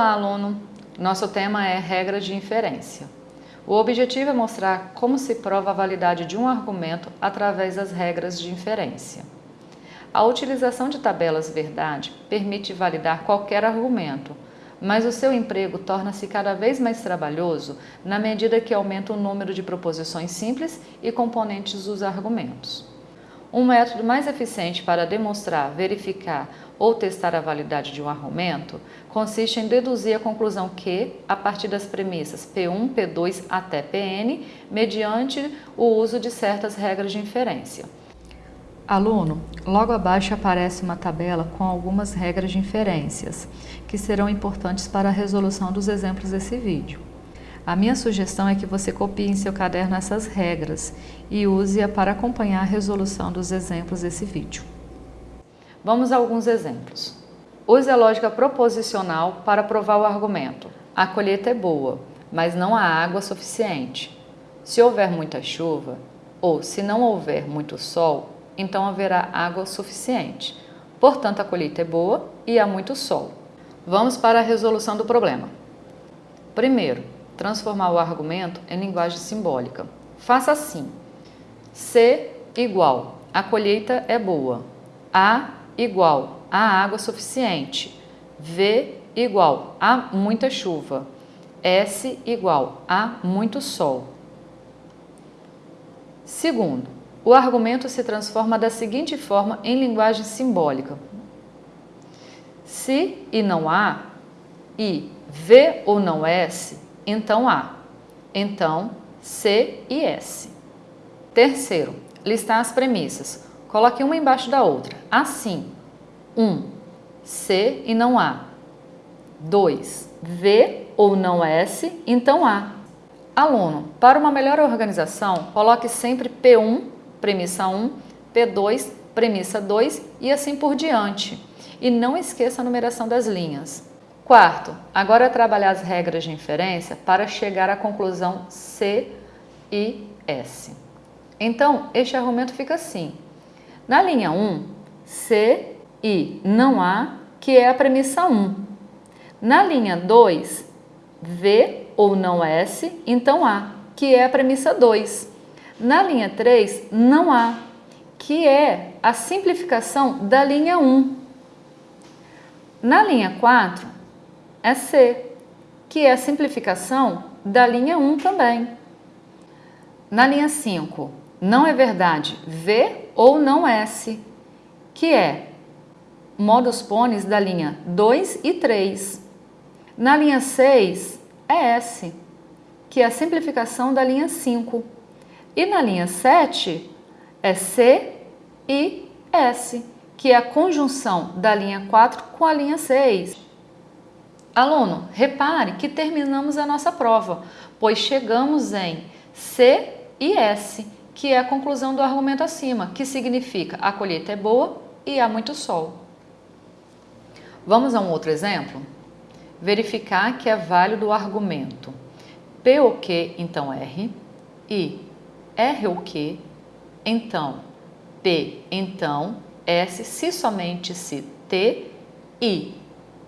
Olá, aluno! Nosso tema é regra de inferência. O objetivo é mostrar como se prova a validade de um argumento através das regras de inferência. A utilização de tabelas verdade permite validar qualquer argumento, mas o seu emprego torna-se cada vez mais trabalhoso na medida que aumenta o número de proposições simples e componentes dos argumentos. Um método mais eficiente para demonstrar, verificar ou testar a validade de um argumento consiste em deduzir a conclusão que, a partir das premissas P1, P2 até Pn, mediante o uso de certas regras de inferência. Aluno, logo abaixo aparece uma tabela com algumas regras de inferências, que serão importantes para a resolução dos exemplos desse vídeo. A minha sugestão é que você copie em seu caderno essas regras e use-a para acompanhar a resolução dos exemplos desse vídeo. Vamos a alguns exemplos. Use a lógica proposicional para provar o argumento. A colheita é boa, mas não há água suficiente. Se houver muita chuva, ou se não houver muito sol, então haverá água suficiente. Portanto, a colheita é boa e há muito sol. Vamos para a resolução do problema. Primeiro, transformar o argumento em linguagem simbólica. Faça assim. C igual, a colheita é boa. A igual, a água suficiente. V igual, há muita chuva. S igual, há muito sol. Segundo, o argumento se transforma da seguinte forma em linguagem simbólica. Se e não há, e V ou não S, então A. Então, C e S. Terceiro, listar as premissas. Coloque uma embaixo da outra. Assim, 1. Um, C e não A. 2. V ou não S, então A. Aluno, para uma melhor organização, coloque sempre P1, premissa 1, P2, premissa 2 e assim por diante. E não esqueça a numeração das linhas. Quarto, agora é trabalhar as regras de inferência para chegar à conclusão C e S. Então, este argumento fica assim. Na linha 1, C e não há, que é a premissa 1. Na linha 2, V ou não S, então há, que é a premissa 2. Na linha 3, não há, que é a simplificação da linha 1. Na linha 4, é C, que é a simplificação da linha 1 também. Na linha 5, não é verdade V ou não S, que é modus pones da linha 2 e 3. Na linha 6 é S, que é a simplificação da linha 5. E na linha 7 é C e S, que é a conjunção da linha 4 com a linha 6. Aluno, repare que terminamos a nossa prova, pois chegamos em C e S, que é a conclusão do argumento acima, que significa a colheita é boa e há muito sol. Vamos a um outro exemplo? Verificar que é válido o argumento P o que, então R, e R o que, então P, então S, se somente se T, e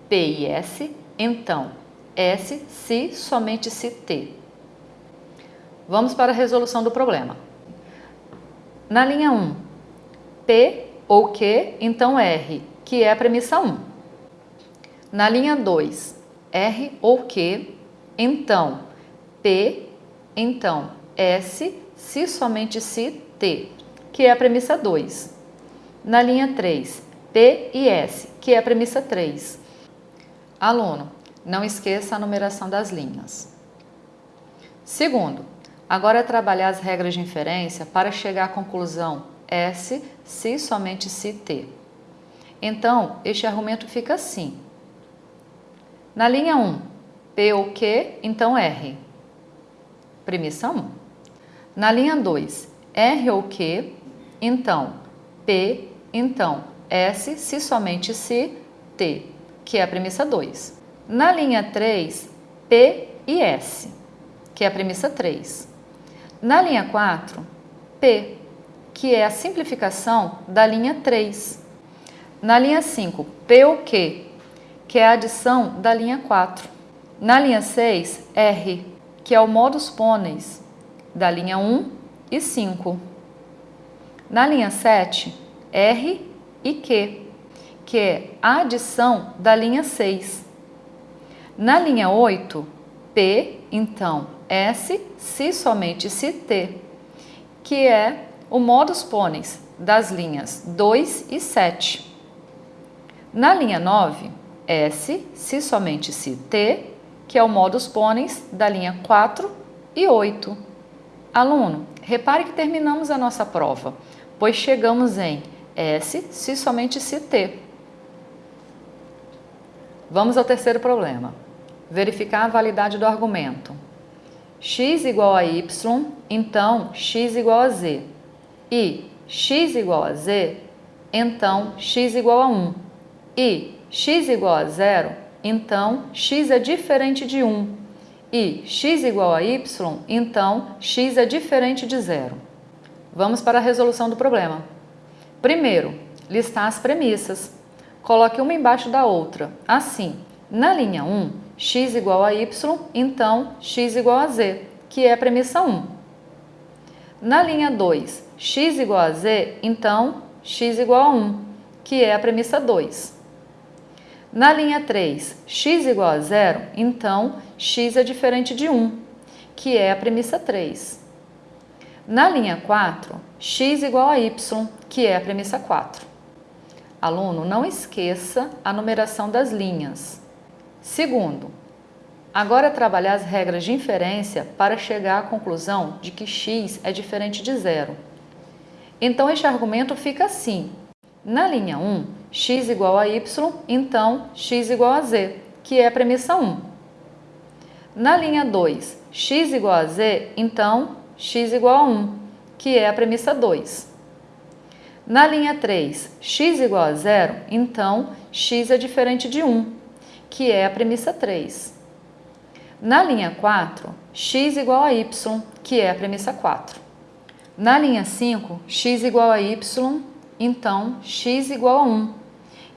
P e S, então, S se somente se T. Vamos para a resolução do problema. Na linha 1, P ou Q, então R, que é a premissa 1. Na linha 2, R ou Q, então P, então S, se somente se T, que é a premissa 2. Na linha 3, P e S, que é a premissa 3. Aluno, não esqueça a numeração das linhas. Segundo, agora é trabalhar as regras de inferência para chegar à conclusão S se somente se T. Então, este argumento fica assim. Na linha 1, P ou Q, então R. Premissa 1. Na linha 2, R ou Q, então P, então S, se somente se T que é a premissa 2. Na linha 3, P e S, que é a premissa 3. Na linha 4, P, que é a simplificação da linha 3. Na linha 5, P ou Q, que é a adição da linha 4. Na linha 6, R, que é o modus ponens da linha 1 e 5. Na linha 7, R e Q, que é a adição da linha 6. Na linha 8, P, então S, se somente se T, que é o modus ponens das linhas 2 e 7. Na linha 9, S, se somente se T, que é o modus ponens da linha 4 e 8. Aluno, repare que terminamos a nossa prova, pois chegamos em S, se somente se T. Vamos ao terceiro problema. Verificar a validade do argumento. x igual a y, então x igual a z. E x igual a z, então x igual a 1. E x igual a zero, então x é diferente de 1. E x igual a y, então x é diferente de zero. Vamos para a resolução do problema. Primeiro, listar as premissas. Coloque uma embaixo da outra. Assim, na linha 1, x igual a y, então x igual a z, que é a premissa 1. Na linha 2, x igual a z, então x igual a 1, que é a premissa 2. Na linha 3, x igual a zero, então x é diferente de 1, que é a premissa 3. Na linha 4, x igual a y, que é a premissa 4. Aluno, não esqueça a numeração das linhas. Segundo, agora trabalhar as regras de inferência para chegar à conclusão de que x é diferente de zero. Então, este argumento fica assim. Na linha 1, x igual a y, então x igual a z, que é a premissa 1. Na linha 2, x igual a z, então x igual a 1, que é a premissa 2. Na linha 3, x igual a zero, então x é diferente de 1, que é a premissa 3. Na linha 4, x igual a y, que é a premissa 4. Na linha 5, x igual a y, então x igual a 1,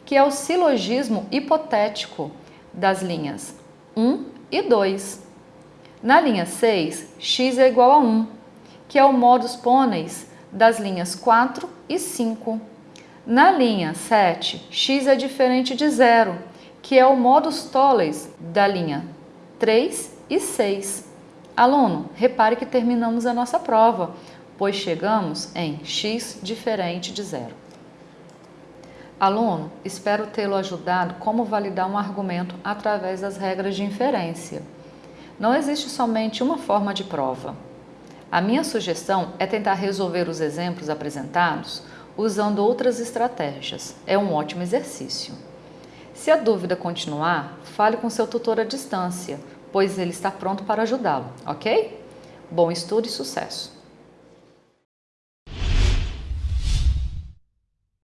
que é o silogismo hipotético das linhas 1 e 2. Na linha 6, x é igual a 1, que é o modus ponens das linhas 4 e 5. Na linha 7, x é diferente de zero, que é o modus tollens da linha 3 e 6. Aluno, repare que terminamos a nossa prova, pois chegamos em x diferente de zero. Aluno, espero tê-lo ajudado como validar um argumento através das regras de inferência. Não existe somente uma forma de prova. A minha sugestão é tentar resolver os exemplos apresentados usando outras estratégias. É um ótimo exercício. Se a dúvida continuar, fale com seu tutor à distância, pois ele está pronto para ajudá-lo, ok? Bom estudo e sucesso!